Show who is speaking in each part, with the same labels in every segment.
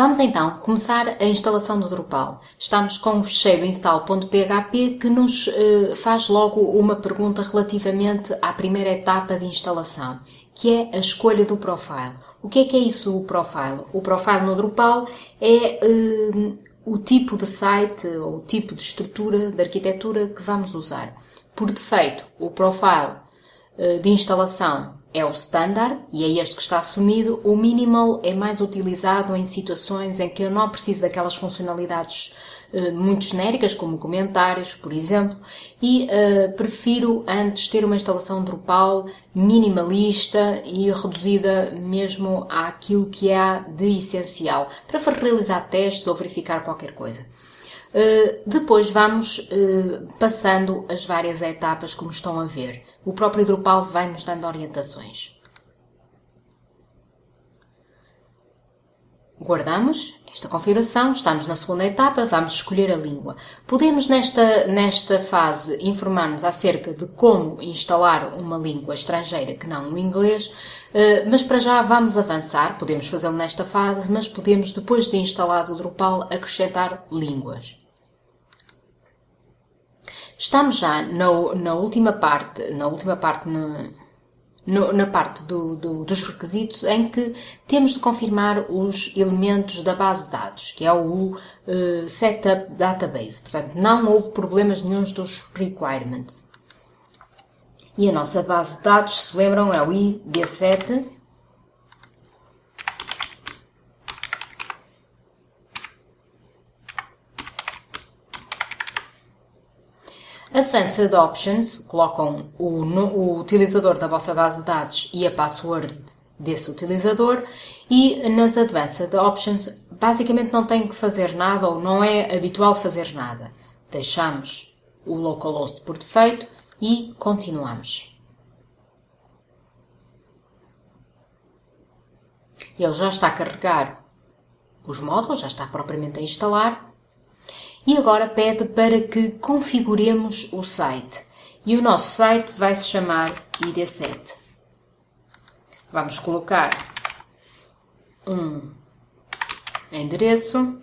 Speaker 1: Vamos então começar a instalação do Drupal. Estamos com o fecheiro install.php que nos eh, faz logo uma pergunta relativamente à primeira etapa de instalação, que é a escolha do profile. O que é que é isso o profile? O profile no Drupal é eh, o tipo de site ou o tipo de estrutura, de arquitetura que vamos usar. Por defeito, o profile eh, de instalação é o standard e é este que está assumido. O minimal é mais utilizado em situações em que eu não preciso daquelas funcionalidades uh, muito genéricas, como comentários, por exemplo, e uh, prefiro antes ter uma instalação Drupal minimalista e reduzida mesmo àquilo que há de essencial, para realizar testes ou verificar qualquer coisa. Uh, depois vamos uh, passando as várias etapas como estão a ver. O próprio Drupal vai nos dando orientações. Guardamos esta configuração, estamos na segunda etapa, vamos escolher a língua. Podemos nesta, nesta fase informar-nos acerca de como instalar uma língua estrangeira que não o inglês, uh, mas para já vamos avançar, podemos fazê-lo nesta fase, mas podemos depois de instalado o Drupal acrescentar línguas. Estamos já na, na última parte, na última parte, na, no, na parte do, do, dos requisitos em que temos de confirmar os elementos da base de dados, que é o uh, Setup Database. Portanto, não houve problemas nenhums dos requirements. E a nossa base de dados, se lembram, é o ID7 Advanced Options colocam o, o, utilizador da vossa base de dados e a password desse utilizador e nas Advanced Options basicamente não tem que fazer nada ou não é habitual fazer nada. Deixamos o localhost por defeito e continuamos. Ele já está a carregar os módulos, já está propriamente a instalar e agora pede para que configuremos o site. E o nosso site vai se chamar ID7. Vamos colocar um endereço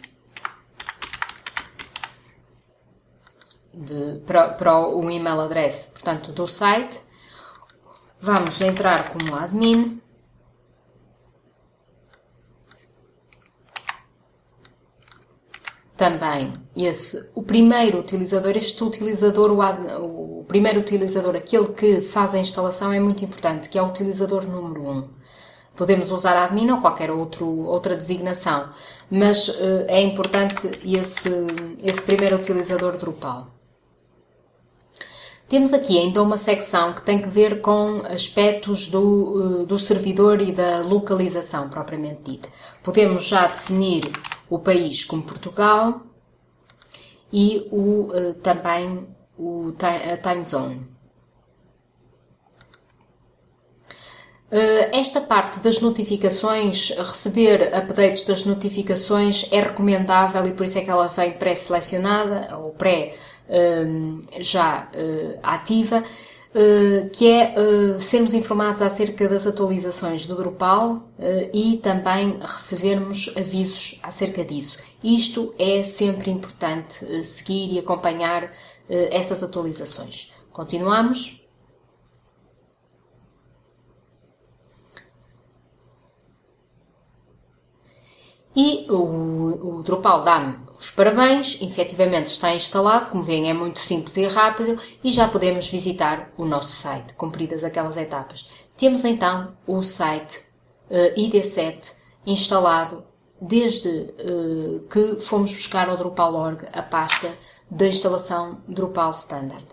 Speaker 1: de, para, para o email address, portanto, do site. Vamos entrar como admin também esse, o primeiro utilizador, este utilizador, o, o, primeiro utilizador, aquele que faz a instalação é muito importante, que é o utilizador número 1. Um. Podemos usar admin ou qualquer outro, outra designação, mas uh, é importante esse, esse primeiro utilizador Drupal. Temos aqui ainda uma secção que tem que ver com aspectos do, uh, do servidor e da localização propriamente dita. Podemos já definir o país como Portugal e o, uh, também o, a time zone. Uh, esta parte das notificações, receber updates das notificações é recomendável e por isso é que ela vem pré-selecionada ou pré uh, já ativa eh, que é uh, sermos informados acerca das atualizações do Drupal uh, e também recebermos avisos acerca disso. Isto é sempre importante seguir e acompanhar essas atualizações. Continuamos. E o, o Drupal dá-me os parabéns, efetivamente está instalado, como veem é muito simples e rápido e já podemos visitar o nosso site, cumpridas aquelas etapas. Temos então o site uh, ID7 instalado desde uh, que fomos buscar ao Drupal.org a pasta da instalação Drupal Standard.